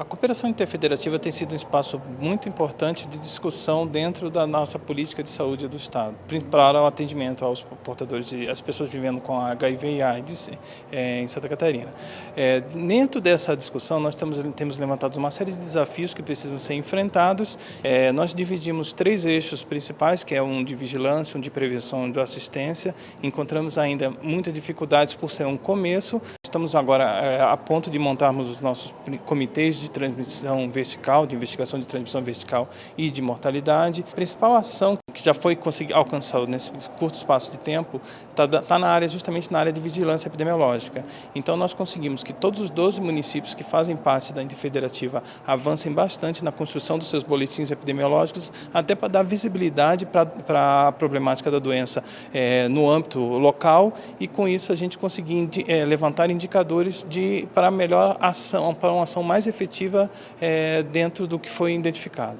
A cooperação interfederativa tem sido um espaço muito importante de discussão dentro da nossa política de saúde do Estado, para o atendimento aos portadores, de, às pessoas vivendo com HIV e AIDS é, em Santa Catarina. É, dentro dessa discussão, nós temos, temos levantado uma série de desafios que precisam ser enfrentados. É, nós dividimos três eixos principais, que é um de vigilância, um de prevenção e de assistência. Encontramos ainda muitas dificuldades por ser um começo. Estamos agora é, a ponto de montarmos os nossos comitês de transmissão vertical, de investigação de transmissão vertical e de mortalidade. A principal ação que já foi alcançar nesse curto espaço de tempo está tá na área justamente na área de vigilância epidemiológica. Então nós conseguimos que todos os 12 municípios que fazem parte da interfederativa avancem bastante na construção dos seus boletins epidemiológicos, até para dar visibilidade para a problemática da doença é, no âmbito local e com isso a gente conseguir é, levantar indicadores de, para melhor ação, para uma ação mais efetiva é, dentro do que foi identificado.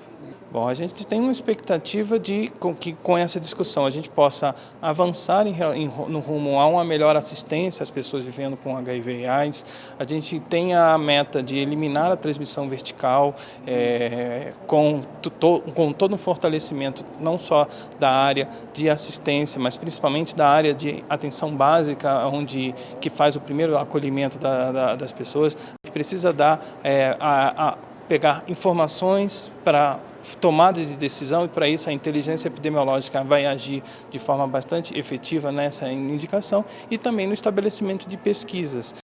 Bom, a gente tem uma expectativa de que com essa discussão a gente possa avançar em, em, no rumo a uma melhor assistência às pessoas vivendo com HIV e AIDS. A gente tem a meta de eliminar a transmissão vertical é, com, to, com todo um fortalecimento não só da área de assistência, mas principalmente da área de atenção básica, onde que faz o primeiro acolhimento da, da, das pessoas. Precisa dar é, a, a pegar informações para tomada de decisão e para isso a inteligência epidemiológica vai agir de forma bastante efetiva nessa indicação e também no estabelecimento de pesquisas.